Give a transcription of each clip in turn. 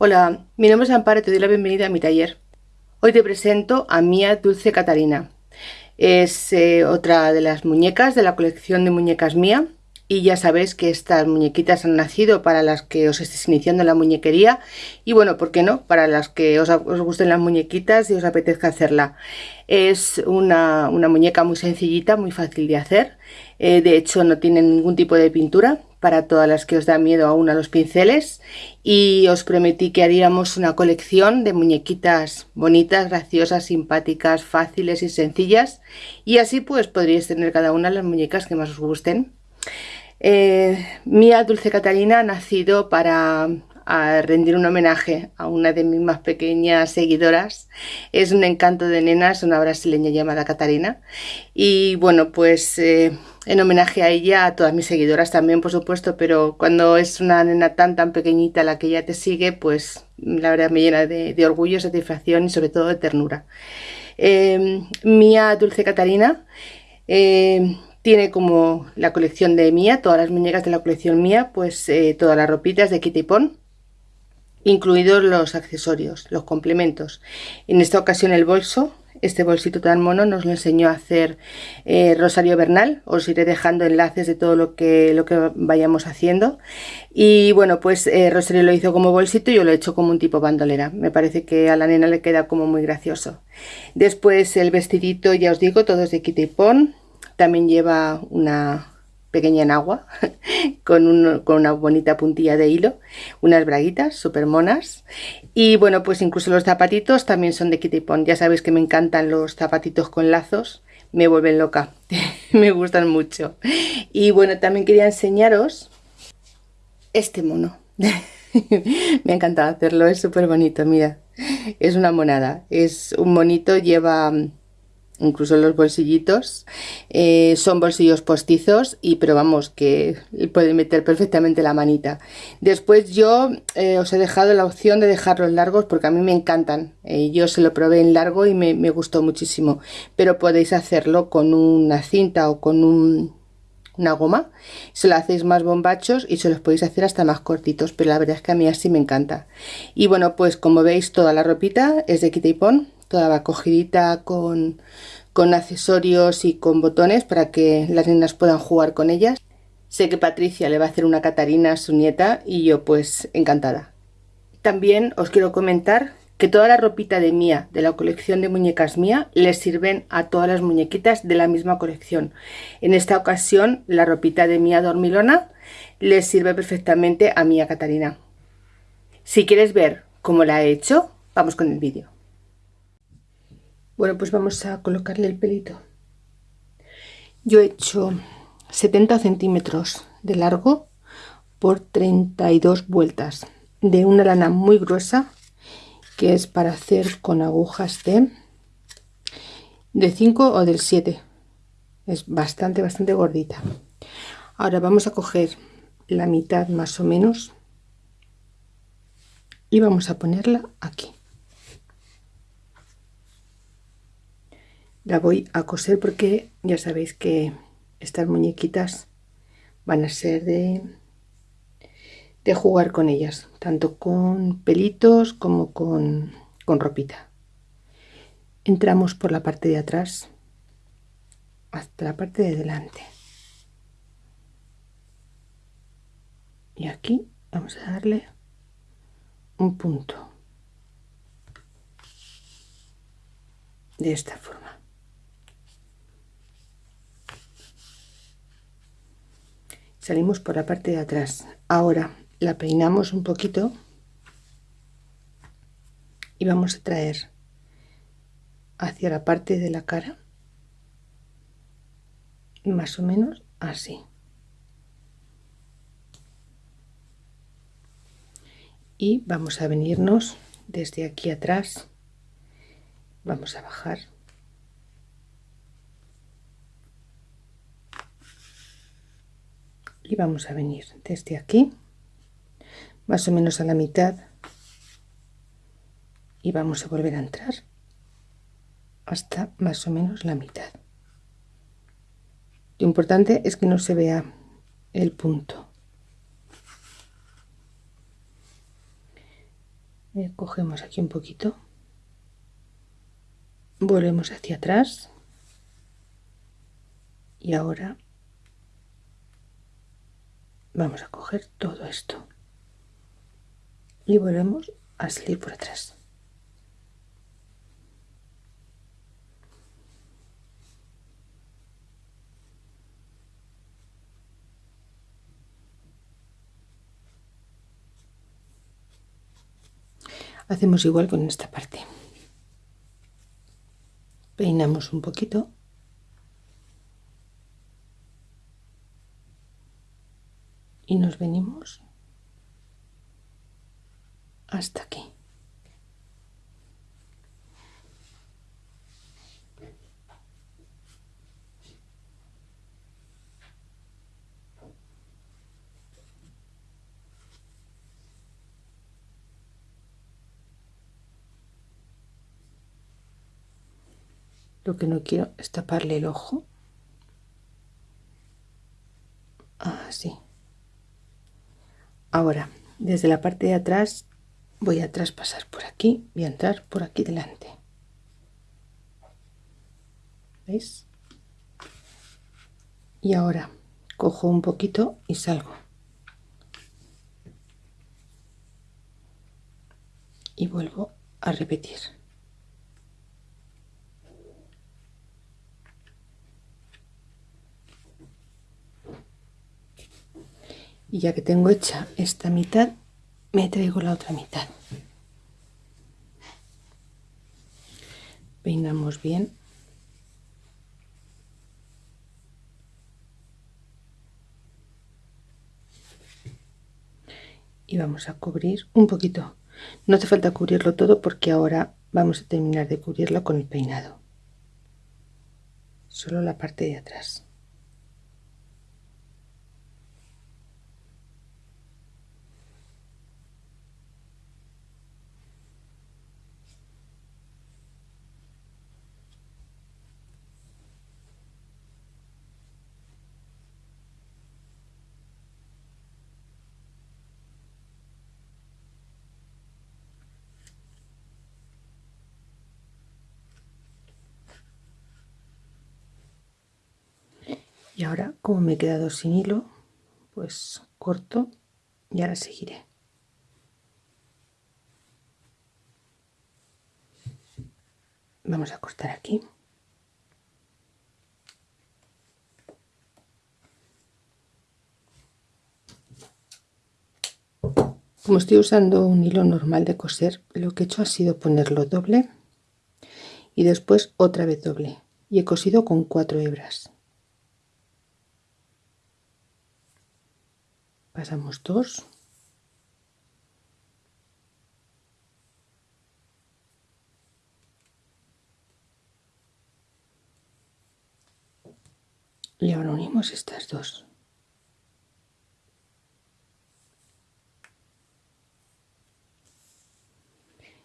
Hola, mi nombre es Amparo y te doy la bienvenida a mi taller. Hoy te presento a Mía Dulce Catarina. Es eh, otra de las muñecas de la colección de muñecas Mía y ya sabéis que estas muñequitas han nacido para las que os estéis iniciando en la muñequería y bueno, ¿por qué no? Para las que os, gusten las muñequitas y os apetezca hacerla. Es una, muñeca muy sencillita, muy fácil de hacer. Eh, de hecho no tiene ningún tipo de pintura, para todas las que os da miedo aún a los pinceles y os prometí que haríamos una colección de muñequitas bonitas, graciosas, simpáticas, fáciles y sencillas y así pues podríais tener cada una las muñecas que más os gusten. Eh, Mía Dulce Catalina ha nacido para rendir un homenaje a una de mis más pequeñas seguidoras. Es un encanto de nenas, una brasileña llamada Catarina. Y bueno, pues eh, en homenaje a ella, a todas mis seguidoras también, por supuesto, pero cuando es una nena tan tan pequeñita la que ella te sigue, pues la verdad me llena de, orgullo, satisfacción y sobre todo de ternura. Em, Mía Dulce Catarina em, tiene como la colección de Mía, todas las muñecas de la colección Mía, pues eh, todas las ropitas de Kitty Pon, incluidos los accesorios, los complementos. En esta ocasión el bolso, este bolsito tan mono nos lo enseñó a hacer eh, Rosario Bernal. Os iré dejando enlaces de todo lo que, lo que vayamos haciendo. Y bueno, pues eh, Rosario lo hizo como bolsito y yo lo he hecho como un tipo bandolera. Me parece que a la nena le queda como muy gracioso. Después el vestidito, ya os digo, todo es de Kitty Pon. También lleva una pequeña en agua con, una bonita puntilla de hilo, unas braguitas súper monas y bueno pues incluso los zapatitos también son de Kitty Pond, ya sabéis que me encantan los zapatitos con lazos, me vuelven loca, me gustan mucho. Y bueno también quería enseñaros este mono, me ha encantado hacerlo, es súper bonito, mira, es una monada, es un monito, lleva incluso los bolsillitos eh, son bolsillos postizos y pero vamos que puede meter perfectamente la manita. Después yo eh, os he dejado la opción de dejarlos largos porque a mí me encantan eh, yo se lo probé en largo y me, gustó muchísimo pero podéis hacerlo con una cinta o con una goma se lo hacéis más bombachos y se los podéis hacer hasta más cortitos pero la verdad es que a mí así me encanta. Y bueno pues como veis toda la ropita es de Kitty Pon toda cogidita con, con accesorios y con botones para que las niñas puedan jugar con ellas. Sé que Patricia le va a hacer una Catarina a su nieta y yo pues encantada. También os quiero comentar que toda la ropita de Mía, de la colección de muñecas Mía, les sirven a todas las muñequitas de la misma colección. En esta ocasión la ropita de Mía Dormilona les sirve perfectamente a Mía Catarina. Si quieres ver cómo la he hecho, vamos con el vídeo. Bueno, pues vamos a colocarle el pelito. Yo he hecho 70 centímetros de largo por 32 vueltas de una lana muy gruesa que es para hacer con agujas de de 5 o del 7 es bastante bastante gordita. Ahora vamos a coger la mitad más o menos y vamos a ponerla aquí la voy a coser porque ya sabéis que estas muñequitas van a ser de, de jugar con ellas, tanto con pelitos como con, con ropita. Entramos por la parte de atrás hasta la parte de delante. Y aquí vamos a darle un punto de esta forma. Salimos por la parte de atrás. Ahora la peinamos un poquito y vamos a traer hacia la parte de la cara más o menos así. Y vamos a venirnos desde aquí atrás. Vamos a bajar y vamos a venir desde aquí más o menos a la mitad y vamos a volver a entrar hasta más o menos la mitad. Lo importante es que no se vea el punto. Eh, cogemos aquí un poquito. Volvemos hacia atrás. Y ahora vamos a coger todo esto. Y volvemos a salir por atrás. Hacemos igual con esta parte. Peinamos un poquito y nos venimos hasta aquí. Lo que no quiero es taparle el ojo así ahora desde la parte de atrás voy a traspasar por aquí y a entrar por aquí delante. ¿veis? y ahora cojo un poquito y salgo. Y vuelvo a repetir y ya que tengo hecha esta mitad me traigo la otra mitad. Peinamos bien. Y vamos a cubrir un poquito. No hace falta cubrirlo todo porque ahora vamos a terminar de cubrirlo con el peinado. Solo la parte de atrás y ahora como me he quedado sin hilo pues corto y ahora seguiré. Vamos a cortar aquí. Como estoy usando un hilo normal de coser lo que he hecho ha sido ponerlo doble y después otra vez doble. Y he cosido con cuatro hebras pasamos dos. Y ahora unimos estas dos.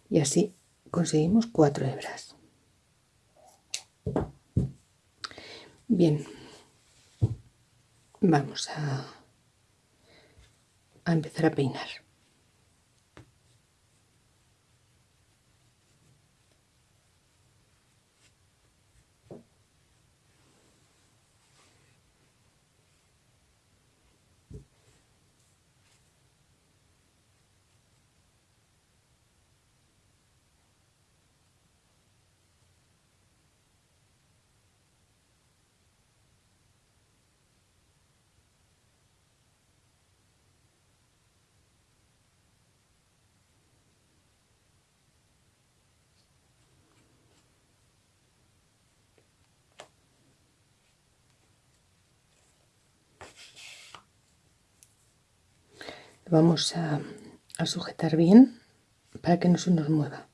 Y así conseguimos cuatro hebras. Bien. Vamos a a empezar a peinar. Vamos a, sujetar bien para que no se nos mueva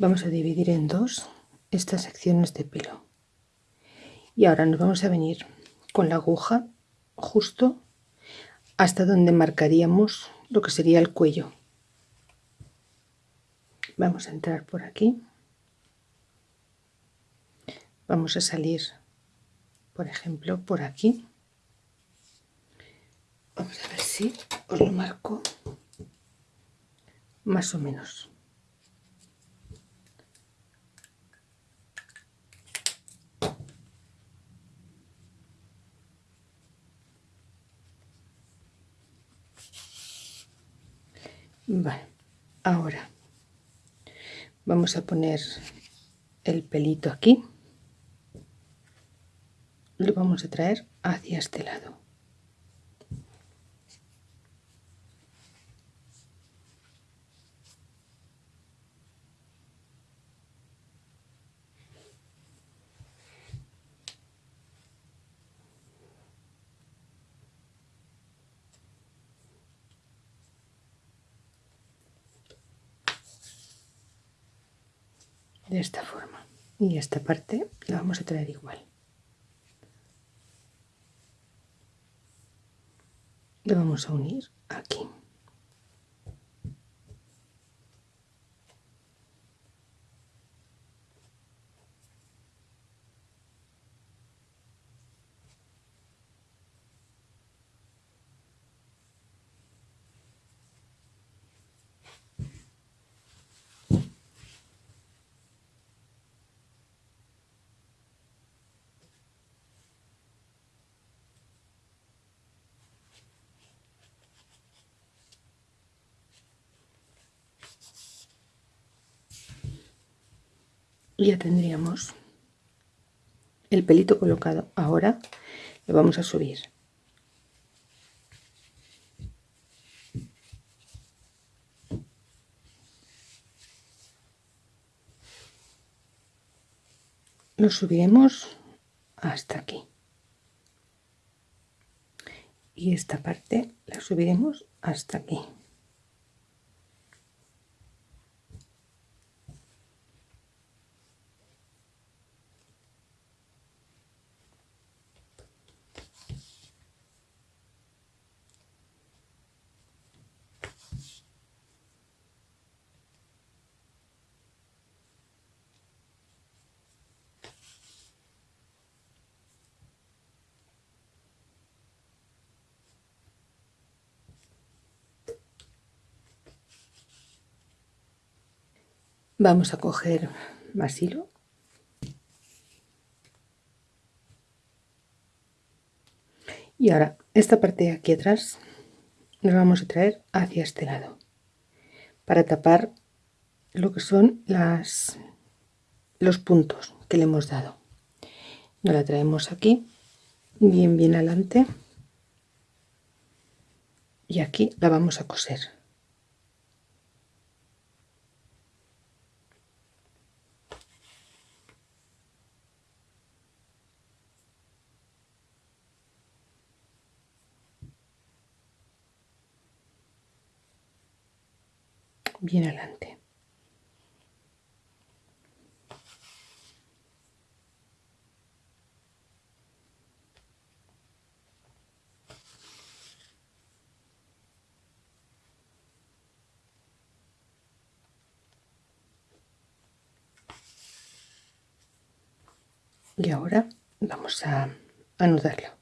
vamos a dividir en dos estas secciones de pelo. Y ahora nos vamos a venir con la aguja justo hasta donde marcaríamos lo que sería el cuello. Vamos a entrar por aquí. Vamos a salir por ejemplo por aquí. Vamos a ver si os lo marco más o menos Vale, ahora vamos a poner el pelito aquí. Lo vamos a traer hacia este lado. De esta forma. Y esta parte la vamos a traer igual. Lo vamos a unir aquí ya tendríamos el pelito colocado. Ahora lo vamos a subir. Lo subiremos hasta aquí. Y esta parte la subiremos hasta aquí Vamos a coger más hilo. Y ahora esta parte de aquí atrás nos vamos a traer hacia este lado para tapar lo que son las los puntos que le hemos dado. Nos la traemos aquí bien bien adelante y aquí la vamos a coser. Bien adelante. Y ahora vamos a anudarlo.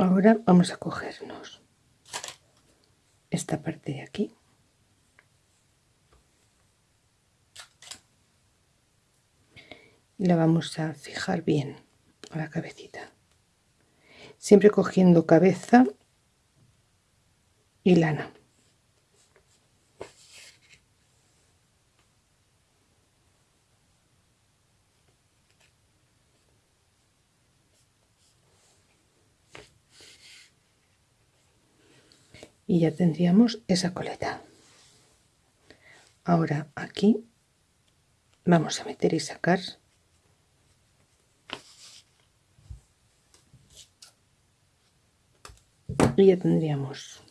Ahora vamos a cogernos esta parte de aquí. La vamos a fijar bien a la cabecita. Siempre cogiendo cabeza y lana. Y ya tendríamos esa coleta. Ahora aquí vamos a meter y sacar. Y ya tendríamos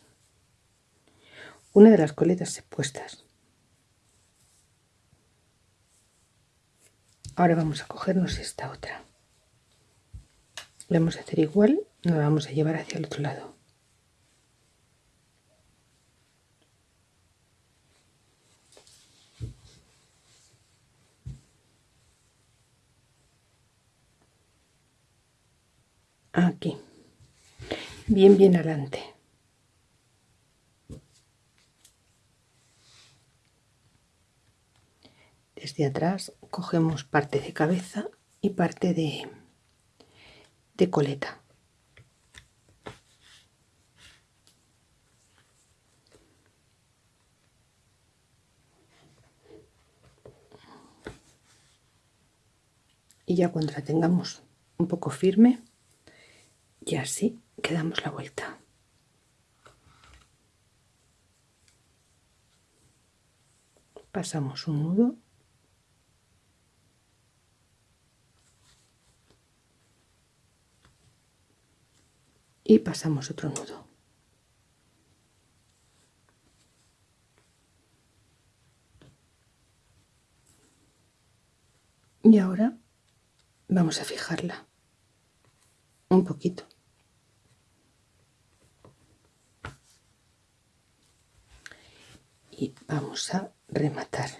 una de las coletas puestas ahora vamos a cogernos esta otra. Vamos a hacer igual nos la vamos a llevar hacia el otro lado aquí bien bien adelante. Desde atrás cogemos parte de cabeza y parte de, de coleta. Y ya cuando la tengamos un poco firme y así quedamos la vuelta. Pasamos un nudo. Y pasamos otro nudo. Y ahora vamos a fijarla un poquito y vamos a rematar.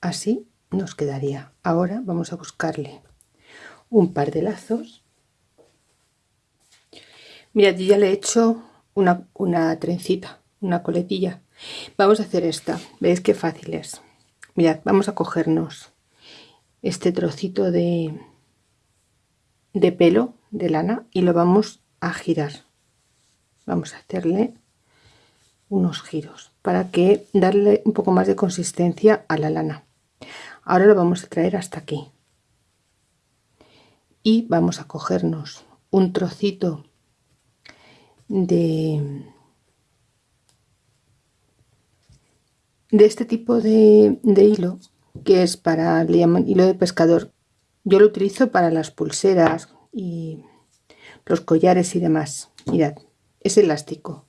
Así nos quedaría. Ahora vamos a buscarle un par de lazos Mirad, yo ya le he hecho una, una trencita, una coletilla. Vamos a hacer esta. ¿Veis qué fácil es? Mirad, vamos a cogernos este trocito de, de pelo de lana y lo vamos a girar. Vamos a hacerle unos giros para que darle un poco más de consistencia a la lana. Ahora lo vamos a traer hasta aquí. Y vamos a cogernos un trocito de, de este tipo de, hilo que es para, le llaman hilo de pescador. Yo lo utilizo para las pulseras y los collares y demás. Mirad, es elástico.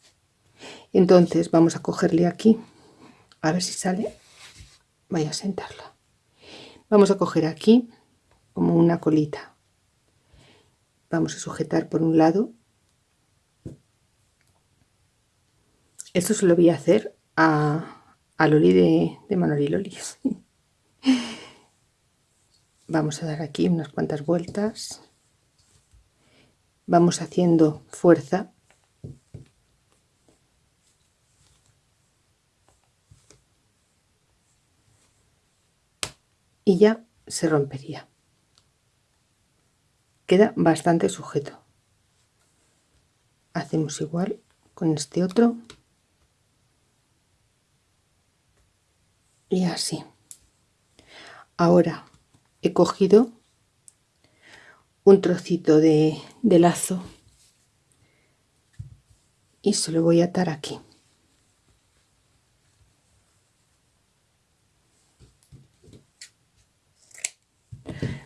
Entonces vamos a cogerle aquí, a ver si sale. Voy a sentarla. Vamos a coger aquí como una colita. Vamos a sujetar por un lado Esto se lo voy a hacer a, Loli de, de Loli. Vamos a dar aquí unas cuantas vueltas. Vamos haciendo fuerza. Y ya se rompería. Queda bastante sujeto. Hacemos igual con este otro. Y así. Ahora he cogido un trocito de, lazo y se lo voy a atar aquí.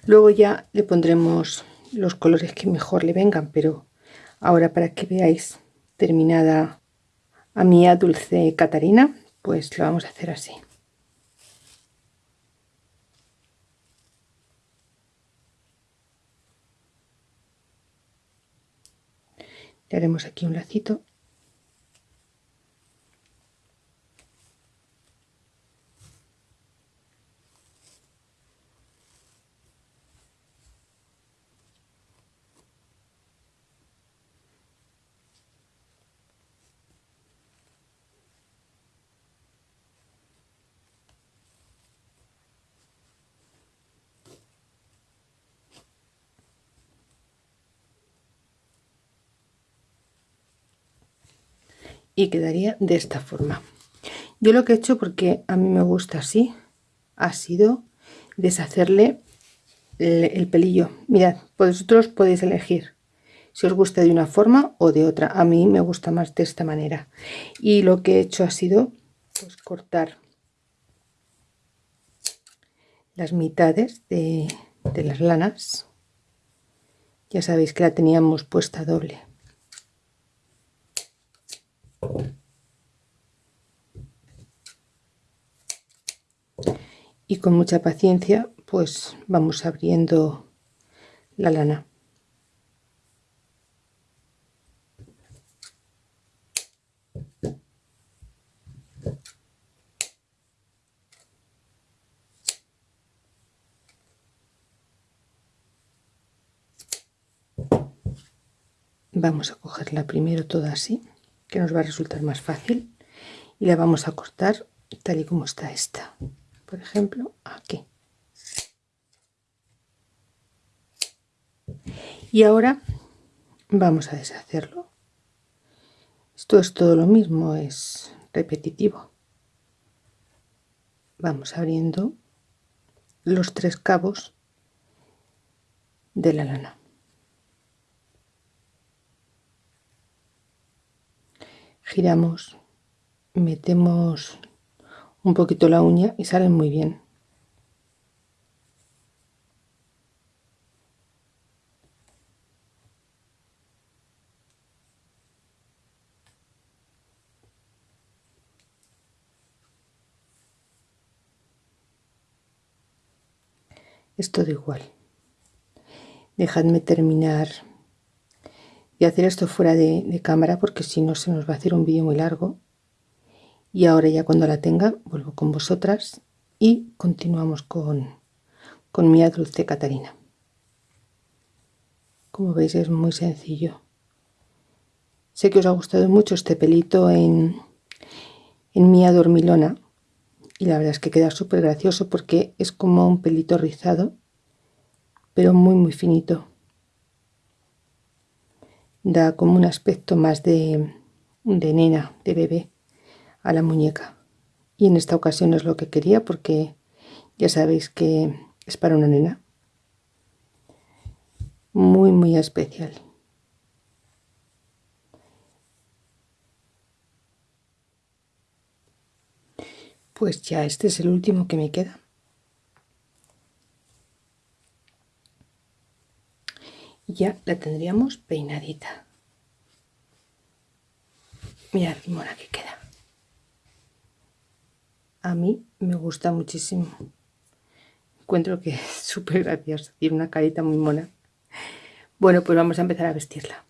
Luego ya le pondremos los colores que mejor le vengan pero ahora para que veáis terminada a mi dulce Catarina pues lo vamos a hacer así haremos aquí un lacito y quedaría de esta forma. Yo lo que he hecho porque a mí me gusta así ha sido deshacerle el, pelillo. Mirad vosotros podéis elegir si os gusta de una forma o de otra. A mí me gusta más de esta manera. Y lo que he hecho ha sido pues, cortar las mitades de, de las lanas. Ya sabéis que la teníamos puesta doble y con mucha paciencia pues vamos abriendo la lana. Vamos a cogerla primero toda así que nos va a resultar más fácil y la vamos a cortar tal y como está esta. Por ejemplo aquí. Y ahora vamos a deshacerlo. Esto es todo lo mismo es repetitivo. Vamos abriendo los tres cabos de la lana giramos metemos un poquito la uña y salen muy bien. Es todo igual. Dejadme terminar y hacer esto fuera de, cámara porque si no se nos va a hacer un vídeo muy largo. Y ahora ya cuando la tenga vuelvo con vosotras y continuamos con, con mi dulce Catarina. Como veis es muy sencillo. Sé que os ha gustado mucho este pelito en, en Mía Dormilona y la verdad es que queda súper gracioso porque es como un pelito rizado pero muy muy finito da como un aspecto más de, de nena, de bebé a la muñeca. Y en esta ocasión es lo que quería porque ya sabéis que es para una nena. Muy muy especial. Pues ya este es el último que me queda ya la tendríamos peinadita. Mirad qué mona que queda. A mí me gusta muchísimo. Encuentro que es súper graciosa tiene una carita muy mona. Bueno pues vamos a empezar a vestirla